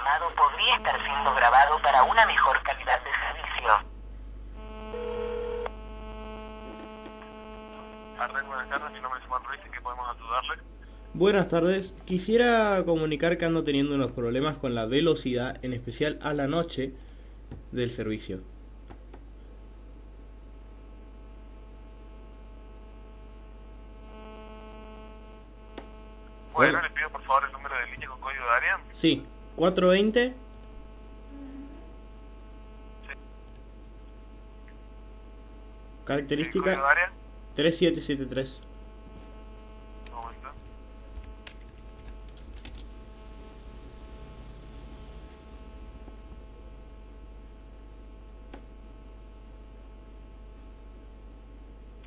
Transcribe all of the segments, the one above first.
llamado podría estar siendo grabado para una mejor calidad de servicio. Buenas tardes, mi nombre es Juan Ruiz, ¿en qué podemos ayudarle? Buenas tardes, quisiera comunicar que ando teniendo unos problemas con la velocidad, en especial a la noche del servicio. Bueno, Bueno. le pido por favor el número de línea con código de área. Sí, 420 ¿El característica código de área? 3773. Un momento.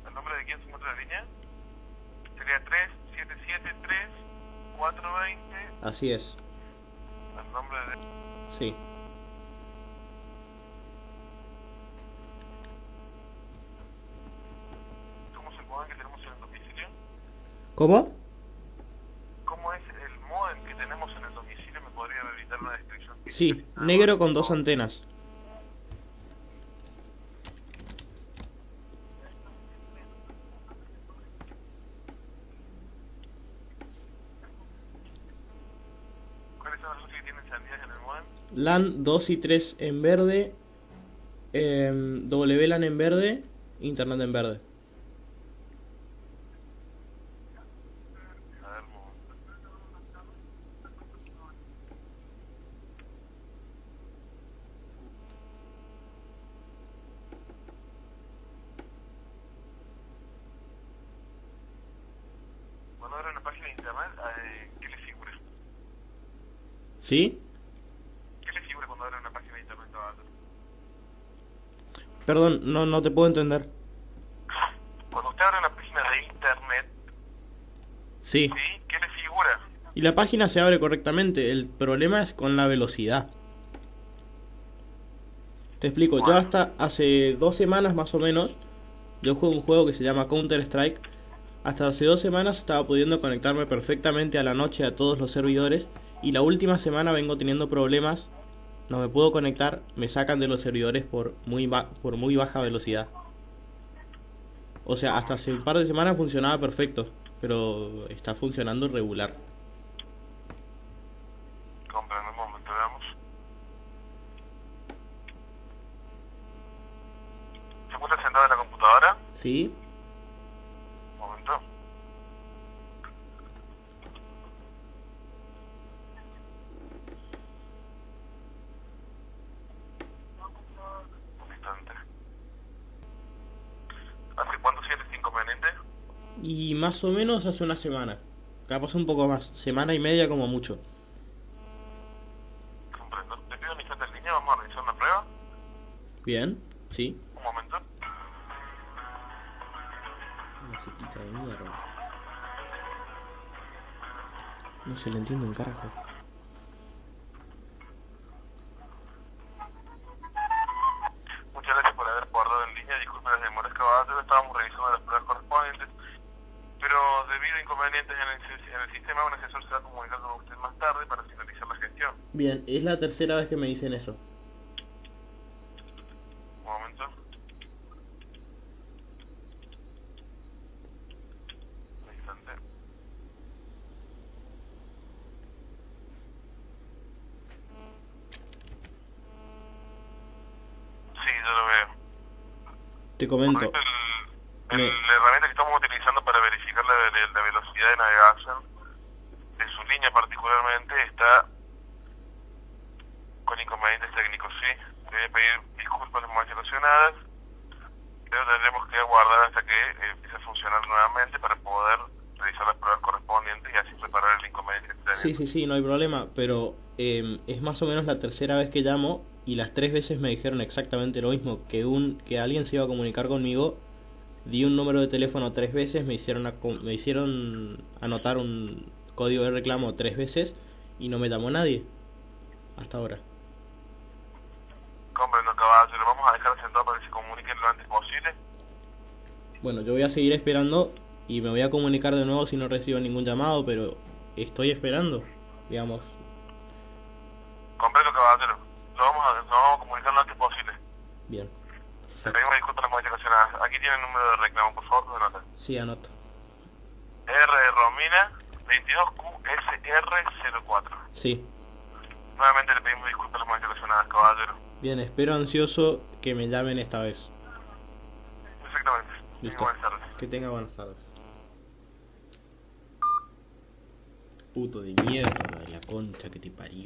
¿El nombre de quién se encuentra en la línea? Sería 3773 420 Así es, nombre de... sí. ¿Cómo es el modem que tenemos en el domicilio? ¿Cómo? ¿Cómo es el modem que tenemos en el domicilio? ¿Me podría evitar una descripción? Sí, negro con dos antenas. LAN 2 y 3 en verde, em, WLAN en verde, Internet en verde. A ver, un momento. Cuando abra una página de internet, eh, ¿qué le figura? ¿Sí? ¿Qué le figura cuando abre una página de internet abajo? Perdón, no, no te puedo entender. Cuando usted abre una página de internet, Sí. ¿sí? ¿Qué le figura? Y la página se abre correctamente, el problema es con la velocidad. Te explico, yo hasta hace dos semanas más o menos, yo juego un juego que se llama Counter Strike. Hasta hace dos semanas estaba pudiendo conectarme perfectamente a la noche a todos los servidores y la última semana vengo teniendo problemas, no me puedo conectar, me sacan de los servidores por muy, ba- por muy baja velocidad. O sea, hasta hace un par de semanas funcionaba perfecto, pero está funcionando regular. ¿Se encuentra sentado en la computadora? ¿Sí? Un momento. Un instante. ¿Hace cuánto siente este inconveniente? Y más o menos hace una semana. Capaz un poco más. Semana y media como mucho. Comprendo. Le pido en línea, vamos a realizar una prueba. Bien, sí. Un momento. Musiquita de mierda. No se le entiende un carajo. Muchas gracias por haber guardado en línea. Disculpe las demoras caballero. Estábamos revisando las pruebas correspondientes. Pero debido a inconvenientes en el, en el sistema, un asesor se va a comunicar con usted más tarde para finalizar la gestión. Bien, es la tercera vez que me dicen eso. Un momento. Un instante. Sí, yo lo veo. Te comento. Correcto, el, Me- la herramienta que estamos utilizando para verificar la, la- la velocidad de navegación de su línea particularmente está con inconvenientes técnicos, sí. Le voy a pedir disculpas molestias ocasionadas, pero tendremos que aguardar hasta que eh, empiece a funcionar nuevamente para poder realizar las pruebas correspondientes y así reparar el inconveniente tenemos. Sí, sí, sí, no hay problema. Pero em, es más o menos la tercera vez que llamo. Y las tres veces me dijeron exactamente lo mismo. Que un que alguien se iba a comunicar conmigo di un número de teléfono tres veces, me hicieron, me hicieron anotar un código de reclamo tres veces y no me llamó nadie hasta ahora. Comprendo, caballero. Vamos a dejar sentado para que se comuniquen lo antes posible. Bueno, yo voy a seguir esperando y me voy a comunicar de nuevo si no recibo ningún llamado, pero estoy esperando, digamos. Comprendo, caballero. Lo vamos a, lo vamos a comunicar lo antes posible. Bien. Aquí tiene el número de reclamo, por favor, tome nota. Sí, anoto. R Romina 22QSR04. Sí. Nuevamente le pedimos disculpas a las molestias ocasionadas, caballero. Bien, espero ansioso que me llamen esta vez. Exactamente. Listo. Buenas tardes. Que tenga buenas tardes. Puto de mierda, la concha que te parió.